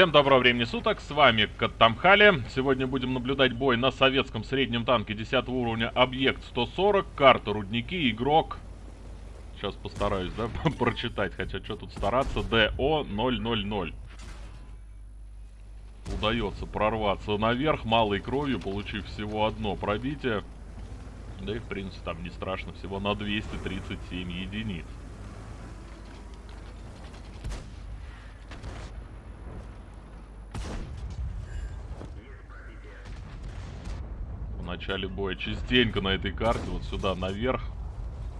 Всем доброго времени суток, с вами Каттамхали. Сегодня будем наблюдать бой на советском среднем танке 10 уровня Объект 140, карта Рудники, игрок... Сейчас постараюсь, да, прочитать, хотя что тут стараться, ДО-000. Удается прорваться наверх малой кровью, получив всего одно пробитие. Да и в принципе там не страшно, всего на 237 единиц. Начале боя частенько на этой карте, вот сюда наверх,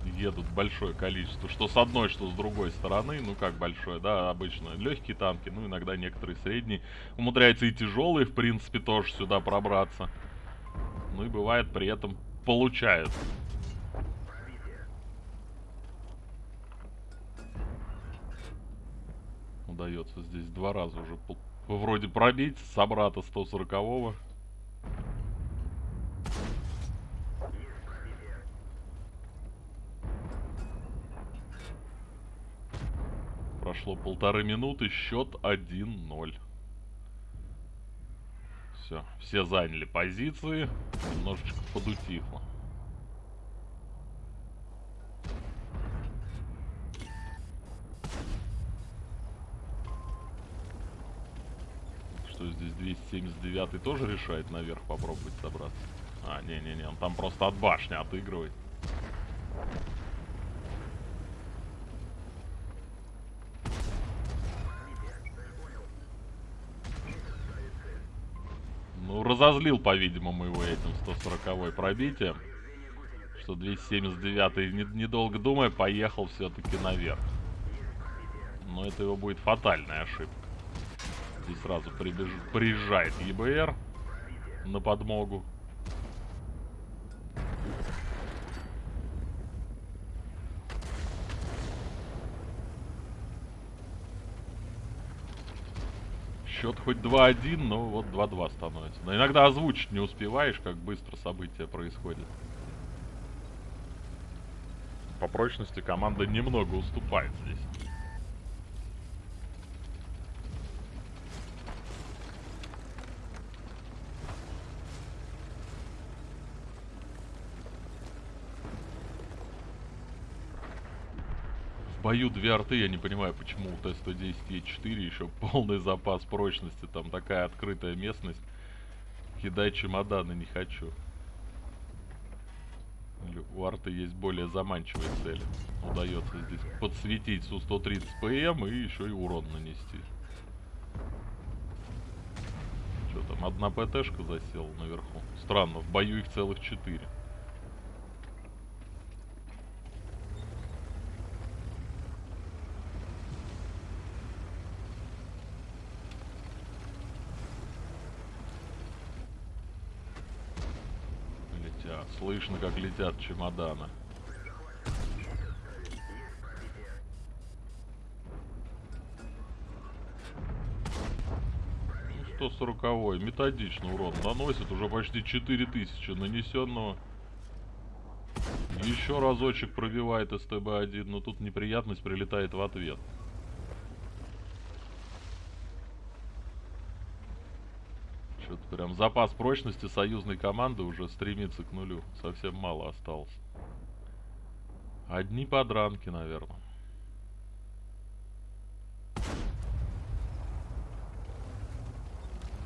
едут большое количество. Что с одной, что с другой стороны. Ну, как большое, да, обычно легкие танки, ну, иногда некоторые средние. Умудряются и тяжелые, в принципе, тоже сюда пробраться. Ну, и бывает при этом получают. Удается здесь два раза уже вроде пробить собрата 140-го. Прошло полторы минуты, счет 1-0. Все, все заняли позиции, немножечко подутихло. Что здесь 279 тоже решает наверх попробовать добраться? А, не-не-не, он там просто от башни отыгрывает. Разозлил, по-видимому, его этим 140-й пробитием. Что 279-й, недолго думая, поехал все-таки наверх. Но это его будет фатальная ошибка. Здесь сразу прибеж... приезжает ЕБР на подмогу. Счет хоть 2-1, но вот 2-2 становится. Но иногда озвучить не успеваешь, как быстро события происходят. По прочности команда немного уступает здесь. Бою две арты, я не понимаю, почему у Т-110 Е4 еще полный запас прочности, там такая открытая местность. Кидай чемоданы не хочу. у арты есть более заманчивые цели. Удается здесь подсветить Су-130 ПМ и еще и урон нанести. Что там, одна ПТшка засела наверху. Странно, в бою их целых четыре. Слышно, как летят чемоданы. Ну, 140-й. Методично урон наносит. Уже почти 4000 нанесенного. Еще разочек пробивает СТБ-1, но тут неприятность прилетает в ответ. Что-то прям запас прочности союзной команды уже стремится к нулю. Совсем мало осталось. Одни подранки, наверное.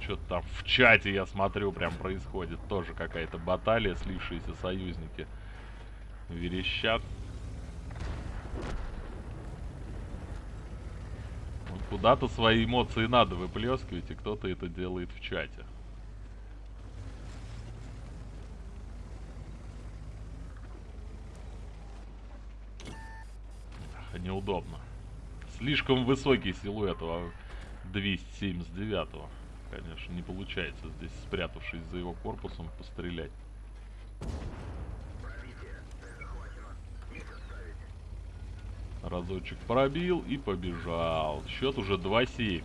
Что-то там в чате, я смотрю, прям происходит. Тоже какая-то баталия, слившиеся союзники верещат. Куда-то свои эмоции надо выплескивать, и кто-то это делает в чате. Неудобно. Слишком высокий силуэт у 279 -го. Конечно, не получается здесь, спрятавшись за его корпусом, пострелять. Разочек пробил и побежал. Счет уже 2-7.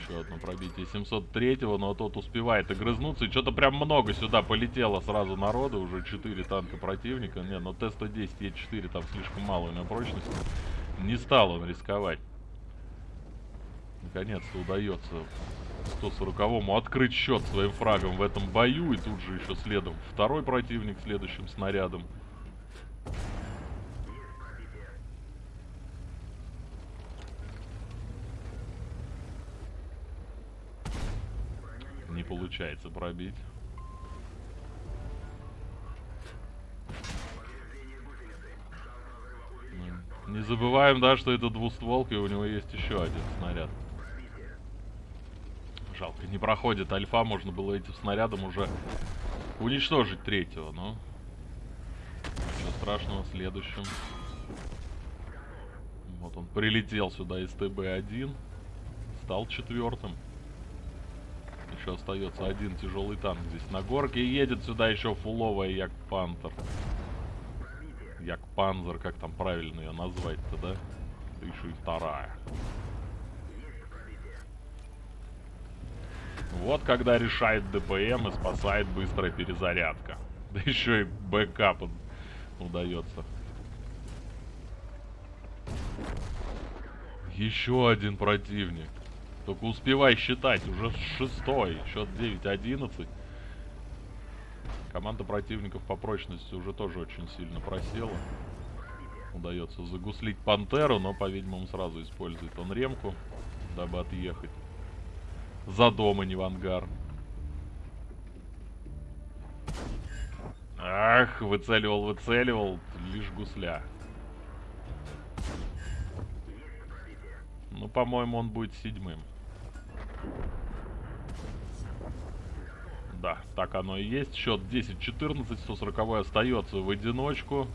Еще одно пробитие и 703-го, но тот успевает огрызнуться. И что-то прям много сюда полетело сразу народу. Уже 4 танка противника. Не, но Т-110 Е4 там слишком мало у него прочности. Не стал он рисковать. Наконец-то удается 140-му открыть счет своим фрагом в этом бою. И тут же еще следом второй противник следующим снарядом. Не получается пробить. Не забываем, да, что это двустволка, и у него есть еще один снаряд. Жалко, не проходит альфа, можно было этим снарядом уже уничтожить третьего, но... Ничего страшного, следующим. Вот он прилетел сюда из ТБ-1, стал четвертым. Еще остается один тяжелый танк здесь на горке. И едет сюда еще фуловая Як Пантер. Ягдпанцер, как там правильно ее назвать-то, да? Еще и вторая. Вот когда решает DPM и спасает быстрая перезарядка. Да еще и backup удается. Еще один противник. Только успевай считать, уже шестой, счет 9-11. Команда противников по прочности уже тоже очень сильно просела. Удается загуслить Пантеру, но, по-видимому, сразу использует он ремку, дабы отъехать за дом, а не в ангар. Ах, выцеливал, выцеливал, лишь гусля. Ну, по-моему, он будет седьмым. Да, так оно и есть. Счет 10-14, 140 остается в одиночку.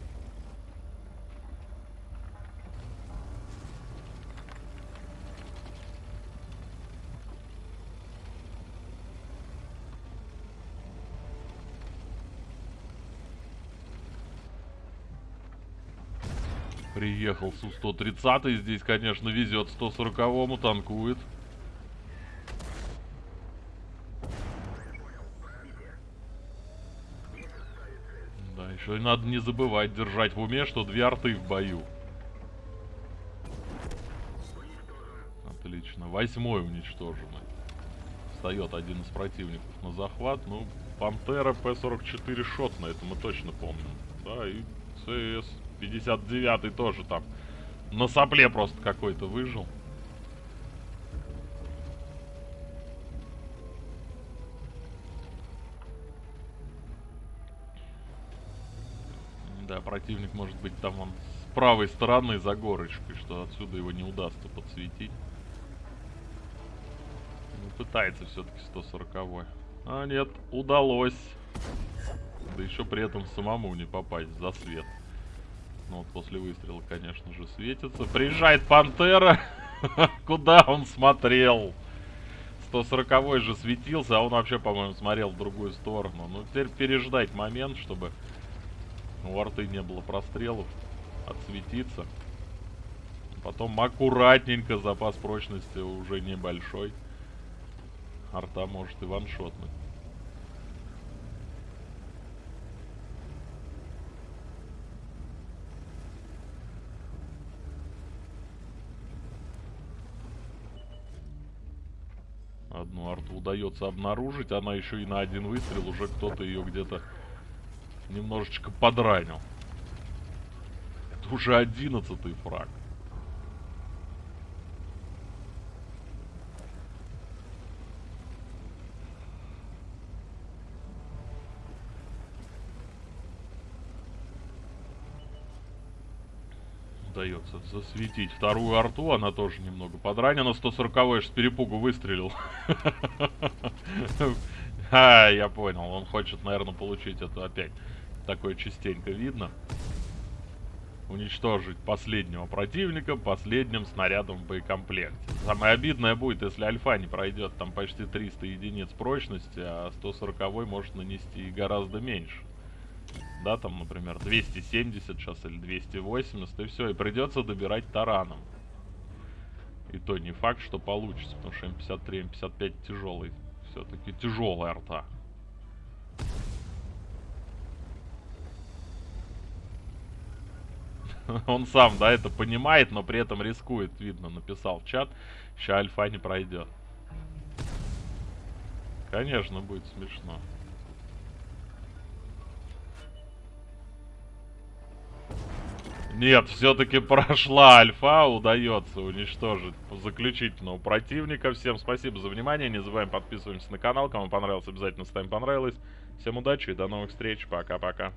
Приехал Су-130. Здесь, конечно, везет 140-му, танкует. Да, еще надо не забывать держать в уме, что две арты в бою. Отлично. Восьмой уничтоженный. Встает один из противников на захват. Ну, Пантера П-44 шот на это мы точно помним. Да, и ЦС 59 тоже там на сопле просто какой-то выжил. Да, противник может быть там он с правой стороны за горочкой, что отсюда его не удастся подсветить. Ну, пытается все-таки 140 -й. А нет, удалось. Да еще при этом самому не попасть за свет. Ну вот после выстрела, конечно же, светится. Приезжает Пантера. Куда он смотрел? 140 же светился, а он вообще, по-моему, смотрел в другую сторону. Ну, теперь переждать момент, чтобы у арты не было прострелов. Отсветиться. Потом аккуратненько, запас прочности уже небольшой. Арта может и ваншотнуть. Одну арту удается обнаружить. Она еще и на один выстрел уже кто-то ее где-то немножечко подранил. Это уже одиннадцатый фраг. удается засветить вторую арту. Она тоже немного подранена. 140 с перепугу выстрелил. А, я понял. Он хочет, наверное, получить это опять. Такое частенько видно. Уничтожить последнего противника последним снарядом в боекомплекте. Самое обидное будет, если альфа не пройдет. Там почти 300 единиц прочности, а 140 может нанести гораздо меньше да, там, например, 270 сейчас или 280, и все, и придется добирать тараном. И то не факт, что получится, потому что М53, М55 тяжелый. Все-таки тяжелая арта. Он сам, да, это понимает, но при этом рискует, видно, написал в чат. Ща альфа не пройдет. Конечно, будет смешно. Нет, все-таки прошла альфа, удается уничтожить заключительного противника. Всем спасибо за внимание, не забываем подписываемся на канал. Кому понравилось, обязательно ставим понравилось. Всем удачи и до новых встреч, пока-пока.